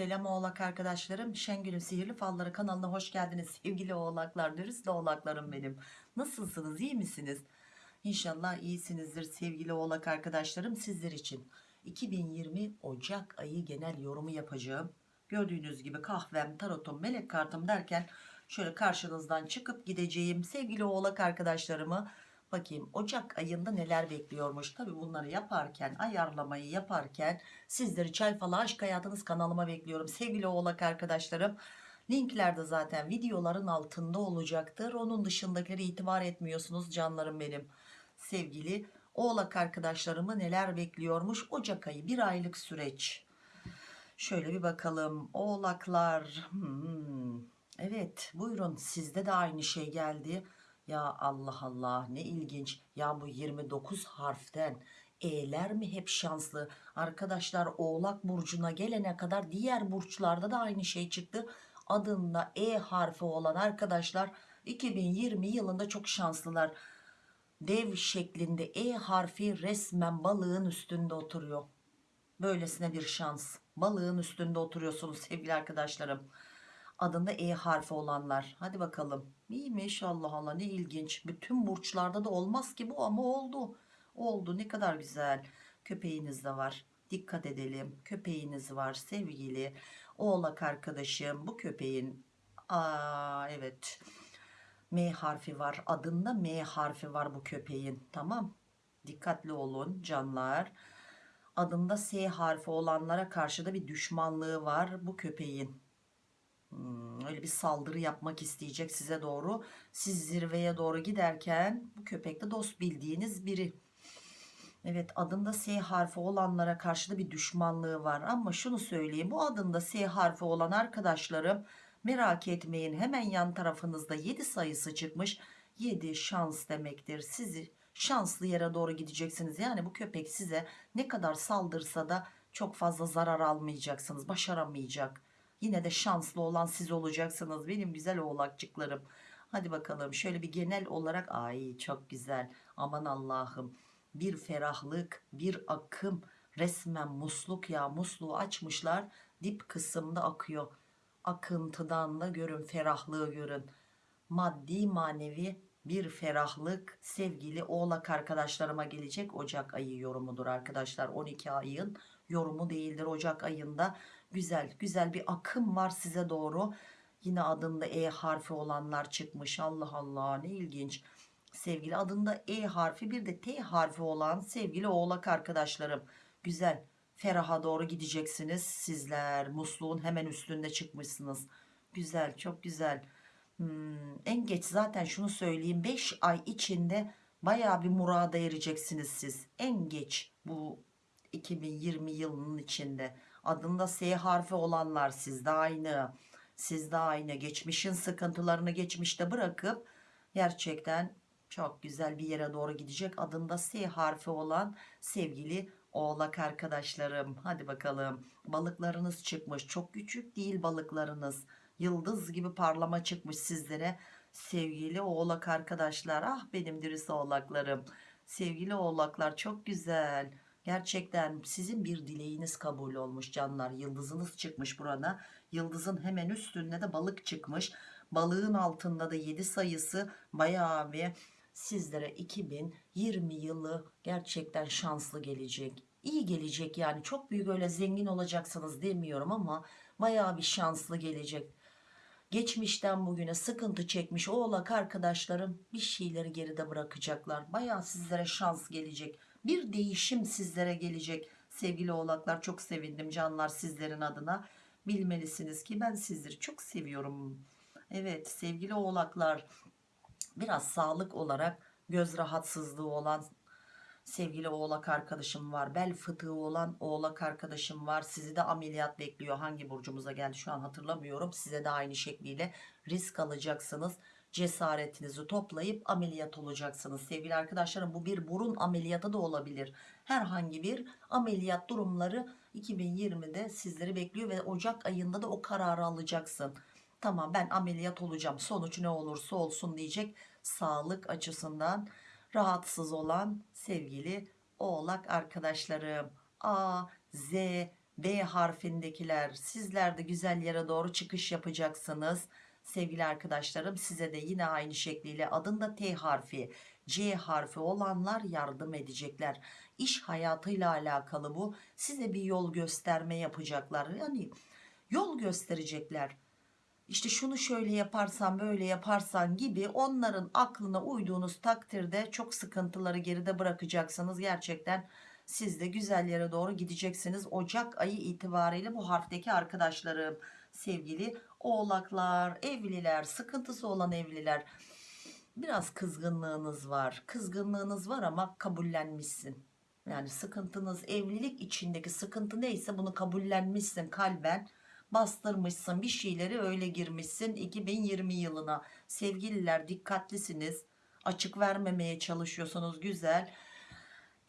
Selam oğlak arkadaşlarım. Şengül'ün Sihirli Falları kanalına hoş geldiniz. Sevgili oğlaklar, dürüst oğlaklarım benim. Nasılsınız, iyi misiniz? İnşallah iyisinizdir sevgili oğlak arkadaşlarım sizler için. 2020 Ocak ayı genel yorumu yapacağım. Gördüğünüz gibi kahvem, tarotum, melek kartım derken şöyle karşınızdan çıkıp gideceğim sevgili oğlak arkadaşlarımı bakayım Ocak ayında neler bekliyormuş. Tabi bunları yaparken ayarlamayı yaparken sizleri çay falı aşk hayatınız kanalıma bekliyorum sevgili oğlak arkadaşlarım. Linkler de zaten videoların altında olacaktır. Onun dışındakileri itibar etmiyorsunuz canlarım benim. Sevgili oğlak arkadaşlarımı neler bekliyormuş Ocak ayı bir aylık süreç. Şöyle bir bakalım oğlaklar. Hmm. Evet buyurun sizde de aynı şey geldi. Ya Allah Allah ne ilginç. Ya bu 29 harften E'ler mi hep şanslı? Arkadaşlar Oğlak Burcu'na gelene kadar diğer burçlarda da aynı şey çıktı. Adında E harfi olan arkadaşlar 2020 yılında çok şanslılar. Dev şeklinde E harfi resmen balığın üstünde oturuyor. Böylesine bir şans. Balığın üstünde oturuyorsunuz sevgili arkadaşlarım adında E harfi olanlar. Hadi bakalım. İyiymiş Allah Allah ne ilginç. Bütün burçlarda da olmaz ki bu ama oldu. Oldu ne kadar güzel. Köpeğiniz de var. Dikkat edelim. Köpeğiniz var sevgili. Oğlak arkadaşım bu köpeğin. Aa evet. M harfi var. Adında M harfi var bu köpeğin. Tamam. Dikkatli olun canlar. Adında S harfi olanlara karşı da bir düşmanlığı var bu köpeğin Hmm, öyle bir saldırı yapmak isteyecek size doğru. Siz zirveye doğru giderken bu köpek de dost bildiğiniz biri. Evet adında S harfi olanlara karşı da bir düşmanlığı var. Ama şunu söyleyeyim bu adında S harfi olan arkadaşlarım merak etmeyin. Hemen yan tarafınızda 7 sayısı çıkmış. 7 şans demektir. Sizi şanslı yere doğru gideceksiniz. Yani bu köpek size ne kadar saldırsa da çok fazla zarar almayacaksınız. Başaramayacak Yine de şanslı olan siz olacaksınız benim güzel oğlakçıklarım. Hadi bakalım şöyle bir genel olarak ay çok güzel aman Allah'ım bir ferahlık bir akım resmen musluk ya musluğu açmışlar dip kısımda akıyor. Akıntıdan da görün ferahlığı görün. Maddi manevi bir ferahlık sevgili oğlak arkadaşlarıma gelecek Ocak ayı yorumudur arkadaşlar 12 ayın yorumu değildir Ocak ayında güzel güzel bir akım var size doğru. Yine adında E harfi olanlar çıkmış. Allah Allah ne ilginç. Sevgili adında E harfi bir de T harfi olan sevgili oğlak arkadaşlarım. Güzel feraha doğru gideceksiniz. Sizler musluğun hemen üstünde çıkmışsınız. Güzel çok güzel. Hmm, en geç zaten şunu söyleyeyim. 5 ay içinde baya bir murada ereceksiniz siz. En geç bu 2020 yılının içinde adında S harfi olanlar sizde aynı sizde aynı. Geçmişin sıkıntılarını geçmişte bırakıp gerçekten çok güzel bir yere doğru gidecek adında S harfi olan sevgili oğlak arkadaşlarım. Hadi bakalım. Balıklarınız çıkmış. Çok küçük değil balıklarınız. Yıldız gibi parlama çıkmış sizlere. Sevgili oğlak arkadaşlar. Ah benim dürüst oğlaklarım. Sevgili oğlaklar çok güzel Gerçekten sizin bir dileğiniz kabul olmuş canlar. Yıldızınız çıkmış burada. Yıldızın hemen üstünde de balık çıkmış. Balığın altında da 7 sayısı bayağı bir sizlere 2020 yılı gerçekten şanslı gelecek. İyi gelecek yani çok büyük öyle zengin olacaksınız demiyorum ama bayağı bir şanslı gelecek. Geçmişten bugüne sıkıntı çekmiş oğlak arkadaşlarım bir şeyleri geride bırakacaklar. Bayağı sizlere şans gelecek bir değişim sizlere gelecek. Sevgili oğlaklar çok sevindim canlar sizlerin adına. Bilmelisiniz ki ben sizleri çok seviyorum. Evet sevgili oğlaklar biraz sağlık olarak göz rahatsızlığı olan sevgili oğlak arkadaşım var. Bel fıtığı olan oğlak arkadaşım var. Sizi de ameliyat bekliyor. Hangi burcumuza geldi şu an hatırlamıyorum. Size de aynı şekliyle risk alacaksınız cesaretinizi toplayıp ameliyat olacaksınız sevgili arkadaşlarım. Bu bir burun ameliyatı da olabilir. Herhangi bir ameliyat durumları 2020'de sizleri bekliyor ve Ocak ayında da o kararı alacaksın. Tamam ben ameliyat olacağım. Sonuç ne olursa olsun diyecek sağlık açısından rahatsız olan sevgili oğlak arkadaşlarım. A, Z, B harfindekiler sizler de güzel yere doğru çıkış yapacaksınız. Sevgili arkadaşlarım size de yine aynı şekliyle adında T harfi, C harfi olanlar yardım edecekler. İş hayatıyla alakalı bu. Size bir yol gösterme yapacaklar. Yani yol gösterecekler. İşte şunu şöyle yaparsan böyle yaparsan gibi onların aklına uyduğunuz takdirde çok sıkıntıları geride bırakacaksınız. Gerçekten siz de güzel yere doğru gideceksiniz. Ocak ayı itibariyle bu harfteki arkadaşlarım sevgili oğlaklar, evliler, sıkıntısı olan evliler. Biraz kızgınlığınız var. Kızgınlığınız var ama kabullenmişsin. Yani sıkıntınız evlilik içindeki sıkıntı neyse bunu kabullenmişsin kalben bastırmışsın bir şeyleri öyle girmişsin 2020 yılına sevgililer dikkatlisiniz açık vermemeye çalışıyorsunuz güzel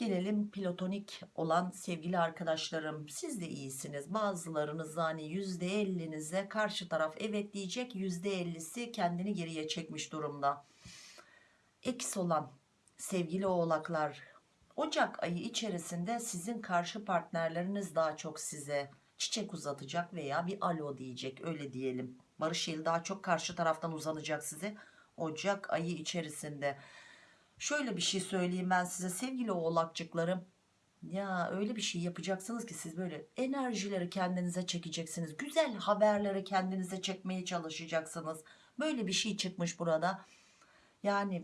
gelelim platonik olan sevgili arkadaşlarım siz de iyisiniz bazılarınız hani %50'nize karşı taraf evet diyecek %50'si kendini geriye çekmiş durumda eks olan sevgili oğlaklar Ocak ayı içerisinde sizin karşı partnerleriniz daha çok size çiçek uzatacak veya bir alo diyecek öyle diyelim. Barış eli daha çok karşı taraftan uzanacak size Ocak ayı içerisinde. Şöyle bir şey söyleyeyim ben size sevgili oğlakçıklarım. Ya öyle bir şey yapacaksınız ki siz böyle enerjileri kendinize çekeceksiniz. Güzel haberleri kendinize çekmeye çalışacaksınız. Böyle bir şey çıkmış burada. Yani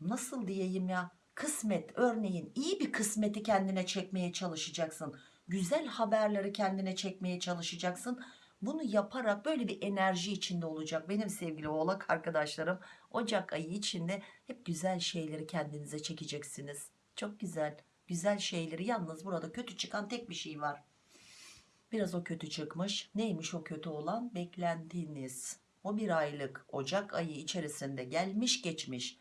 nasıl diyeyim ya kısmet örneğin iyi bir kısmeti kendine çekmeye çalışacaksın güzel haberleri kendine çekmeye çalışacaksın bunu yaparak böyle bir enerji içinde olacak. Benim sevgili oğlak arkadaşlarım Ocak ayı içinde hep güzel şeyleri kendinize çekeceksiniz. Çok güzel güzel şeyleri. Yalnız burada kötü çıkan tek bir şey var. Biraz o kötü çıkmış. Neymiş o kötü olan? Beklentiniz. O bir aylık Ocak ayı içerisinde gelmiş geçmiş.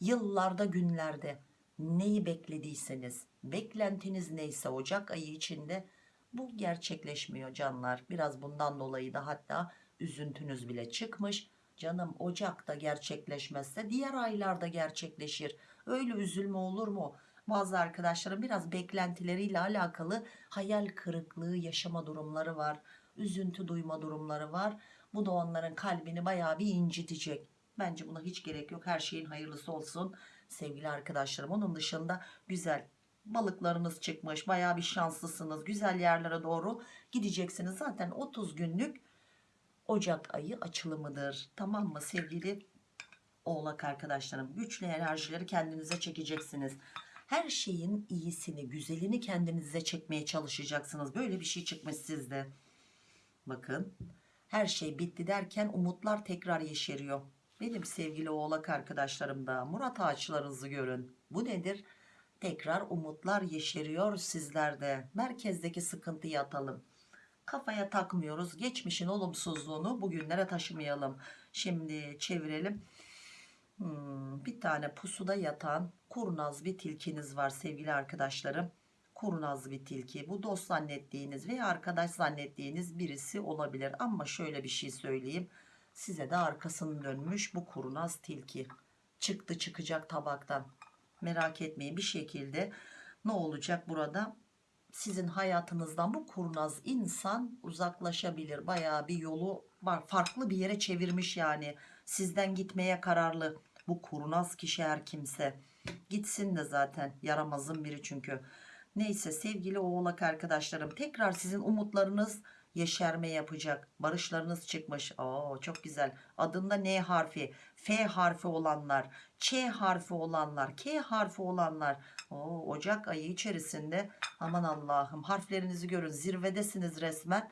Yıllarda günlerde neyi beklediyseniz beklentiniz neyse Ocak ayı içinde bu gerçekleşmiyor canlar. Biraz bundan dolayı da hatta üzüntünüz bile çıkmış. Canım Ocak'ta gerçekleşmezse diğer aylarda gerçekleşir. Öyle üzülme olur mu? Bazı arkadaşlarım biraz beklentileriyle alakalı hayal kırıklığı yaşama durumları var. Üzüntü duyma durumları var. Bu da onların kalbini bayağı bir incitecek. Bence buna hiç gerek yok. Her şeyin hayırlısı olsun sevgili arkadaşlarım. Onun dışında güzel balıklarınız çıkmış baya bir şanslısınız. Güzel yerlere doğru gideceksiniz. Zaten 30 günlük Ocak ayı açılımıdır. Tamam mı sevgili oğlak arkadaşlarım? Güçlü enerjileri kendinize çekeceksiniz. Her şeyin iyisini güzelini kendinize çekmeye çalışacaksınız. Böyle bir şey çıkmış sizde. Bakın her şey bitti derken umutlar tekrar yeşeriyor. Benim sevgili oğlak arkadaşlarım da Murat ağaçlarınızı görün. Bu nedir? Tekrar umutlar yeşeriyor sizlerde. Merkezdeki sıkıntıyı atalım. Kafaya takmıyoruz. Geçmişin olumsuzluğunu bugünlere taşımayalım. Şimdi çevirelim. Hmm, bir tane pusuda yatan kurnaz bir tilkiniz var sevgili arkadaşlarım. Kurnaz bir tilki. Bu dost zannettiğiniz veya arkadaş zannettiğiniz birisi olabilir. Ama şöyle bir şey söyleyeyim size de arkasını dönmüş bu kurnaz tilki çıktı çıkacak tabaktan merak etmeyin. Bir şekilde ne olacak burada? Sizin hayatınızdan bu kurnaz insan uzaklaşabilir. Bayağı bir yolu var. Farklı bir yere çevirmiş yani. Sizden gitmeye kararlı. Bu kurnaz kişi her kimse. Gitsin de zaten. Yaramazın biri çünkü. Neyse sevgili oğlak arkadaşlarım tekrar sizin umutlarınız yeşerme yapacak. Barışlarınız çıkmış. Oo, çok güzel. Adında N harfi. F harfi olanlar Ç harfi olanlar K harfi olanlar. Oo, Ocak ayı içerisinde aman Allah'ım harflerinizi görün. Zirvedesiniz resmen.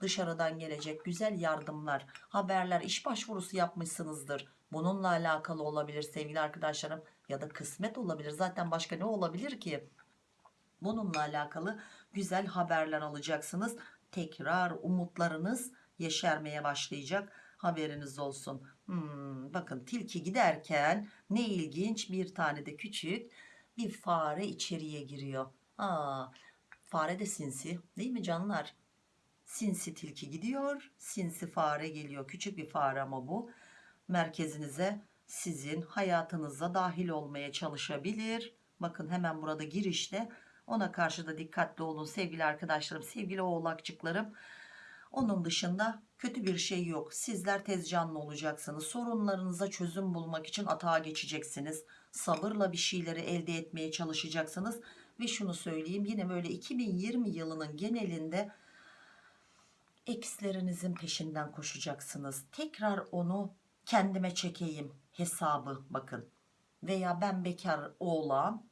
Dışarıdan gelecek güzel yardımlar haberler iş başvurusu yapmışsınızdır. Bununla alakalı olabilir sevgili arkadaşlarım. Ya da kısmet olabilir. Zaten başka ne olabilir ki? Bununla alakalı güzel haberler alacaksınız tekrar umutlarınız yeşermeye başlayacak. Haberiniz olsun. Hmm, bakın tilki giderken ne ilginç bir tane de küçük bir fare içeriye giriyor. Aa, fare de sinsi değil mi canlar? Sinsi tilki gidiyor sinsi fare geliyor. Küçük bir fare ama bu. Merkezinize sizin hayatınıza dahil olmaya çalışabilir. Bakın hemen burada girişte Ona karşı da dikkatli olun sevgili arkadaşlarım, sevgili oğlakçıklarım. Onun dışında kötü bir şey yok. Sizler tez canlı olacaksınız. Sorunlarınıza çözüm bulmak için atağa geçeceksiniz. Sabırla bir şeyleri elde etmeye çalışacaksınız. Ve şunu söyleyeyim yine böyle 2020 yılının genelinde ekslerinizin peşinden koşacaksınız. Tekrar onu kendime çekeyim hesabı bakın. Veya ben bekar oğlan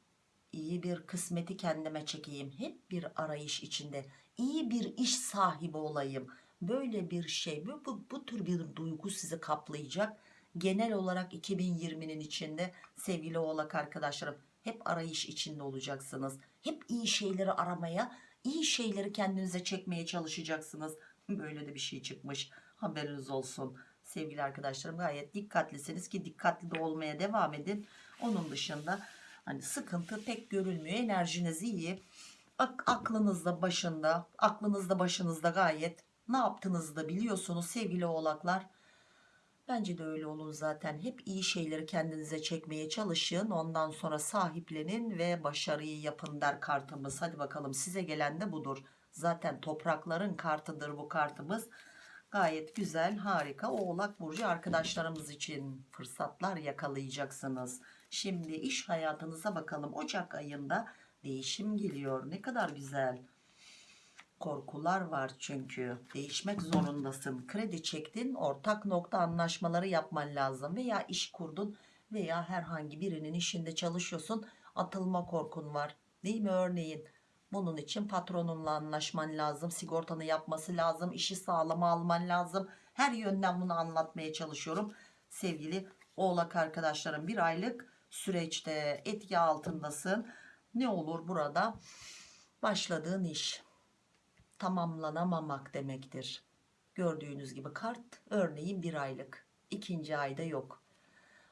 iyi bir kısmeti kendime çekeyim. Hep bir arayış içinde. iyi bir iş sahibi olayım. Böyle bir şey bu, bu, bu tür bir duygu sizi kaplayacak. Genel olarak 2020'nin içinde sevgili oğlak arkadaşlarım hep arayış içinde olacaksınız. Hep iyi şeyleri aramaya, iyi şeyleri kendinize çekmeye çalışacaksınız. Böyle de bir şey çıkmış. Haberiniz olsun. Sevgili arkadaşlarım gayet dikkatlisiniz ki dikkatli de olmaya devam edin. Onun dışında hani sıkıntı pek görülmüyor. Enerjiniz iyi. Ak aklınızda başında, aklınızda başınızda gayet ne yaptığınızı da biliyorsunuz sevgili oğlaklar. Bence de öyle olun zaten. Hep iyi şeyleri kendinize çekmeye çalışın. Ondan sonra sahiplenin ve başarıyı yapın der kartımız. Hadi bakalım size gelen de budur. Zaten toprakların kartıdır bu kartımız. Gayet güzel, harika. Oğlak Burcu arkadaşlarımız için fırsatlar yakalayacaksınız. Şimdi iş hayatınıza bakalım. Ocak ayında değişim geliyor. Ne kadar güzel. Korkular var çünkü. Değişmek zorundasın. Kredi çektin, ortak nokta anlaşmaları yapman lazım. Veya iş kurdun veya herhangi birinin işinde çalışıyorsun. Atılma korkun var. Değil mi örneğin? Bunun için patronunla anlaşman lazım. Sigortanı yapması lazım. işi sağlama alman lazım. Her yönden bunu anlatmaya çalışıyorum. Sevgili oğlak arkadaşlarım bir aylık süreçte etki altındasın. Ne olur burada? Başladığın iş tamamlanamamak demektir. Gördüğünüz gibi kart örneğin bir aylık. ikinci ayda yok.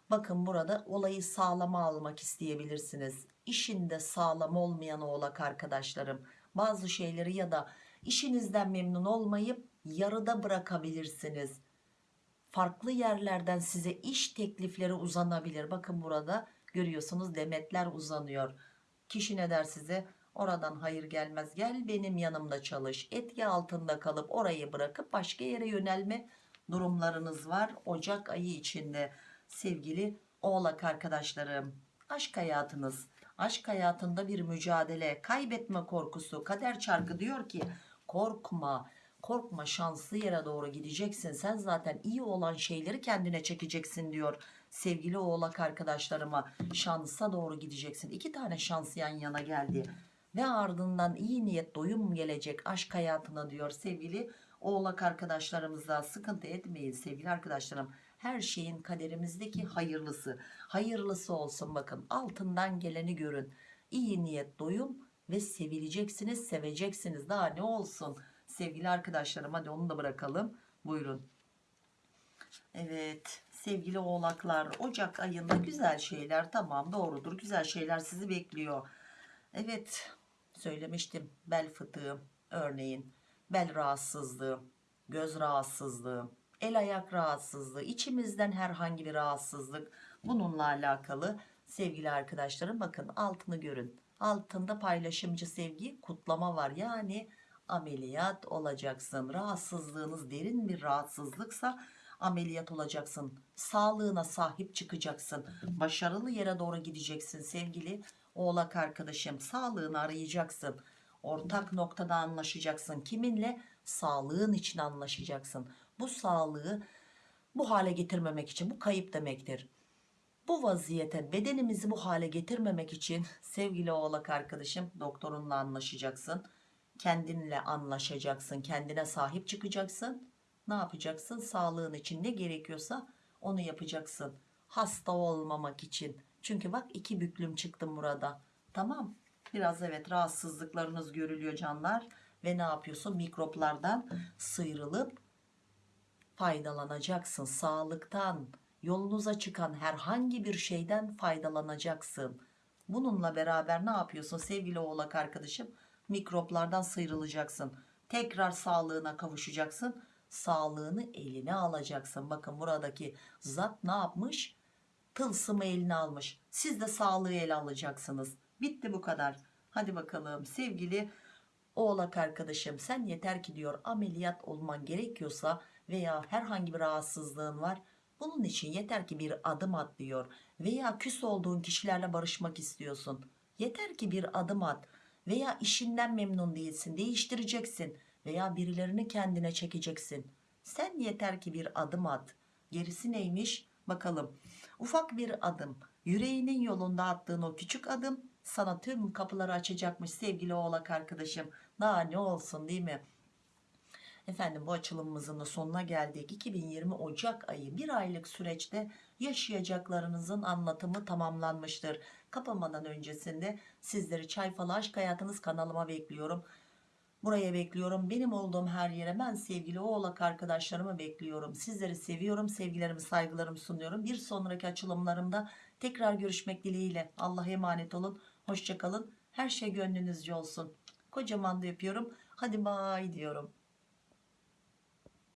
Bakın burada olayı sağlama almak isteyebilirsiniz. İşinde sağlam olmayan oğlak arkadaşlarım bazı şeyleri ya da işinizden memnun olmayıp yarıda bırakabilirsiniz. Farklı yerlerden size iş teklifleri uzanabilir. Bakın burada görüyorsunuz demetler uzanıyor. Kişi ne der size? Oradan hayır gelmez gel benim yanımda çalış. Etki altında kalıp orayı bırakıp başka yere yönelme durumlarınız var. Ocak ayı içinde sevgili oğlak arkadaşlarım. Aşk hayatınız. Aşk hayatında bir mücadele, kaybetme korkusu. Kader çarkı diyor ki korkma, korkma şanslı yere doğru gideceksin. Sen zaten iyi olan şeyleri kendine çekeceksin diyor. Sevgili oğlak arkadaşlarıma şansa doğru gideceksin. İki tane şans yan yana geldi. Ve ardından iyi niyet doyum gelecek aşk hayatına diyor sevgili oğlak arkadaşlarımıza sıkıntı etmeyin sevgili arkadaşlarım her şeyin kaderimizdeki hayırlısı hayırlısı olsun bakın altından geleni görün iyi niyet doyum ve sevileceksiniz seveceksiniz daha ne olsun sevgili arkadaşlarım hadi onu da bırakalım. Buyurun. Evet sevgili oğlaklar Ocak ayında güzel şeyler tamam doğrudur. Güzel şeyler sizi bekliyor. Evet söylemiştim bel fıtığı örneğin bel rahatsızlığı göz rahatsızlığı el ayak rahatsızlığı içimizden herhangi bir rahatsızlık bununla alakalı sevgili arkadaşlarım bakın altını görün. Altında paylaşımcı sevgi kutlama var. Yani ameliyat olacaksın. Rahatsızlığınız derin bir rahatsızlıksa ameliyat olacaksın. Sağlığına sahip çıkacaksın. Başarılı yere doğru gideceksin sevgili oğlak arkadaşım. Sağlığını arayacaksın. Ortak noktada anlaşacaksın. Kiminle? Sağlığın için anlaşacaksın. Bu sağlığı bu hale getirmemek için bu kayıp demektir. Bu vaziyete bedenimizi bu hale getirmemek için sevgili oğlak arkadaşım doktorunla anlaşacaksın kendinle anlaşacaksın kendine sahip çıkacaksın. Ne yapacaksın? Sağlığın için ne gerekiyorsa onu yapacaksın. Hasta olmamak için. Çünkü bak iki büklüm çıktım burada. Tamam. Biraz evet rahatsızlıklarınız görülüyor canlar. Ve ne yapıyorsun? Mikroplardan sıyrılıp faydalanacaksın. Sağlıktan yolunuza çıkan herhangi bir şeyden faydalanacaksın. Bununla beraber ne yapıyorsun? Sevgili oğlak arkadaşım mikroplardan sıyrılacaksın. Tekrar sağlığına kavuşacaksın. Sağlığını eline alacaksın. Bakın buradaki zat ne yapmış? Tılsımı eline almış. Siz de sağlığı ele alacaksınız. Bitti bu kadar. Hadi bakalım sevgili oğlak arkadaşım sen yeter ki diyor ameliyat olman gerekiyorsa veya herhangi bir rahatsızlığın var. Bunun için yeter ki bir adım at diyor. Veya küs olduğun kişilerle barışmak istiyorsun. Yeter ki bir adım at veya işinden memnun değilsin değiştireceksin veya birilerini kendine çekeceksin. Sen yeter ki bir adım at. Gerisi neymiş? Bakalım. Ufak bir adım. Yüreğinin yolunda attığın o küçük adım sana tüm kapıları açacakmış sevgili oğlak arkadaşım. Daha ne olsun değil mi? Efendim bu açılımımızın da sonuna geldik. 2020 Ocak ayı bir aylık süreçte yaşayacaklarınızın anlatımı tamamlanmıştır. Kapamadan öncesinde sizleri Çay Falı Aşk Hayatınız kanalıma bekliyorum. Buraya bekliyorum. Benim olduğum her yere ben sevgili oğlak arkadaşlarımı bekliyorum. Sizleri seviyorum. Sevgilerimi saygılarımı sunuyorum. Bir sonraki açılımlarımda tekrar görüşmek dileğiyle. Allah'a emanet olun. Hoşçakalın. Her şey gönlünüzce olsun. Kocaman da yapıyorum. Hadi bay diyorum.